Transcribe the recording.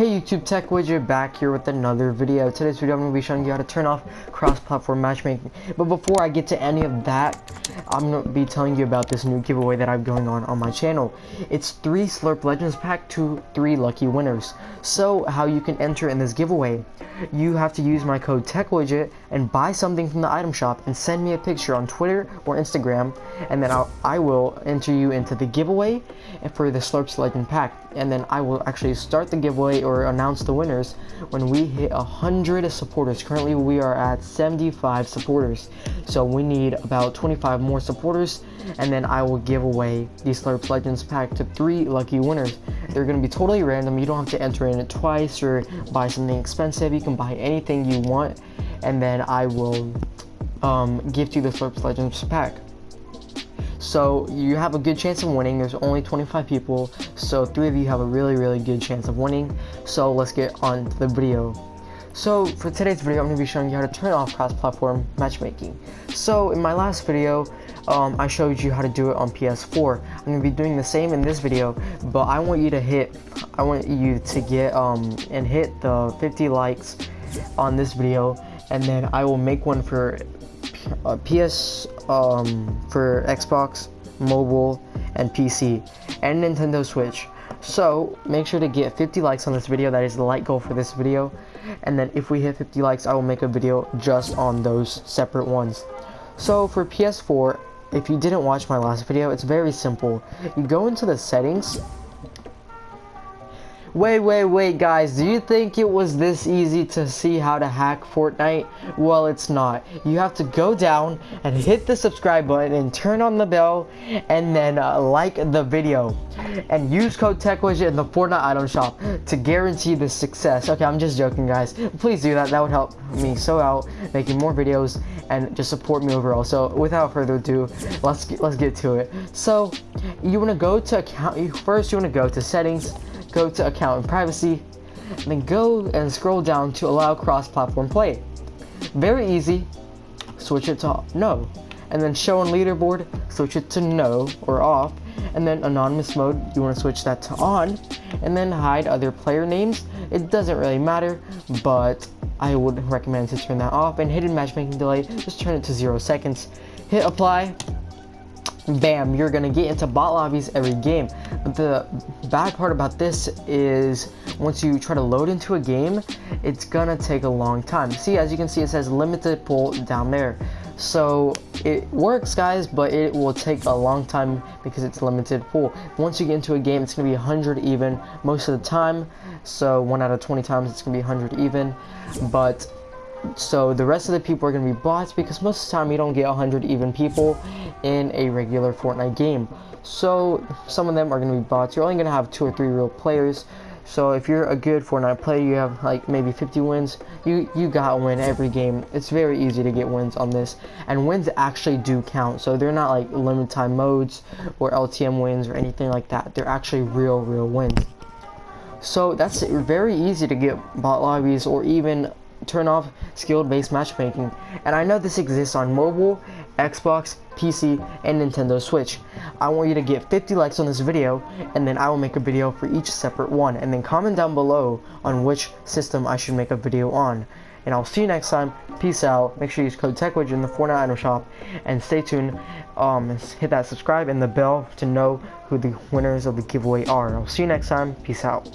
Hey YouTube Tech Widget back here with another video. Today's video I'm going to be showing you how to turn off cross-platform matchmaking. But before I get to any of that, I'm going to be telling you about this new giveaway that I'm going on on my channel. It's 3 Slurp Legends pack to 3 lucky winners. So how you can enter in this giveaway. You have to use my code TechWidget and buy something from the item shop and send me a picture on Twitter or Instagram and then I'll, I will enter you into the giveaway for the Slurps Legend pack. And then I will actually start the giveaway or announce the winners when we hit 100 supporters. Currently we are at 75 supporters. So we need about 25 more supporters and then I will give away the Slurps Legends pack to three lucky winners. They're going to be totally random. You don't have to enter in it twice or buy something expensive. You can buy anything you want and then I will um, gift you the Slurps Legends pack. So you have a good chance of winning. There's only 25 people, so three of you have a really, really good chance of winning. So let's get on to the video. So for today's video, I'm going to be showing you how to turn off cross-platform matchmaking. So in my last video, um, I showed you how to do it on PS4. I'm going to be doing the same in this video, but I want you to hit, I want you to get um, and hit the 50 likes on this video, and then I will make one for uh, PS, um, for Xbox, mobile, and PC, and Nintendo Switch. So make sure to get 50 likes on this video. That is the like goal for this video. And then if we hit 50 likes, I will make a video just on those separate ones. So for PS4, if you didn't watch my last video, it's very simple. You go into the settings Wait, wait, wait, guys. Do you think it was this easy to see how to hack Fortnite? Well, it's not. You have to go down and hit the subscribe button and turn on the bell and then uh, like the video. And use code TechWidget in the Fortnite item shop to guarantee the success. Okay, I'm just joking, guys. Please do that. That would help me so out making more videos and just support me overall. So without further ado, let's get, let's get to it. So you want to go to account. First, you want to go to settings go to account and privacy, then go and scroll down to allow cross-platform play. Very easy, switch it to no, and then show on leaderboard, switch it to no or off, and then anonymous mode, you want to switch that to on, and then hide other player names. It doesn't really matter, but I would recommend to turn that off, and hidden matchmaking delay, just turn it to zero seconds. Hit apply, bam, you're gonna get into bot lobbies every game. But the bad part about this is once you try to load into a game, it's gonna take a long time. See, as you can see, it says limited pool down there. So it works guys, but it will take a long time because it's limited pool. Once you get into a game, it's gonna be 100 even most of the time. So one out of 20 times, it's gonna be 100 even. But so the rest of the people are going to be bots because most of the time you don't get 100 even people in a regular Fortnite game. So some of them are going to be bots. You're only going to have two or three real players. So if you're a good Fortnite player, you have like maybe 50 wins, you, you got to win every game. It's very easy to get wins on this. And wins actually do count. So they're not like limited time modes or LTM wins or anything like that. They're actually real, real wins. So that's very easy to get bot lobbies or even turn off skill-based matchmaking. And I know this exists on mobile, Xbox, PC, and Nintendo Switch. I want you to get 50 likes on this video, and then I will make a video for each separate one. And then comment down below on which system I should make a video on. And I'll see you next time. Peace out. Make sure you use code TechWidget in the Fortnite item shop. And stay tuned. Um, hit that subscribe and the bell to know who the winners of the giveaway are. I'll see you next time. Peace out.